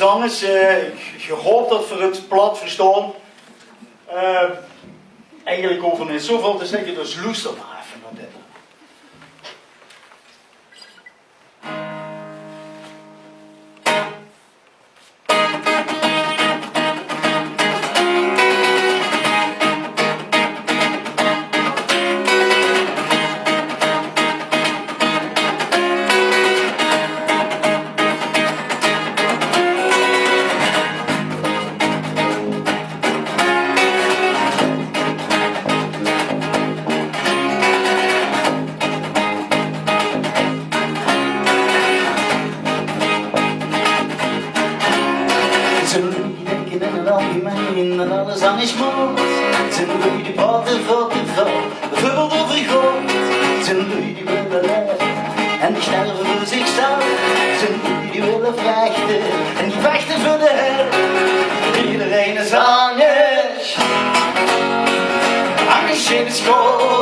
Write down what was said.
heren, uh, je hoopt dat voor het plat verstaan. Uh, eigenlijk over niet zoveel te zeggen, dus luister maar Zullen denken en al die in, en alles aan is moed. Zijn jullie die praten veel te veel, veel te vergooid. Zijn jullie die willen leven en die sterven voor zichzelf. Zijn jullie die willen vechten en die vechten voor de hel. Iedereen is anders, angst in school.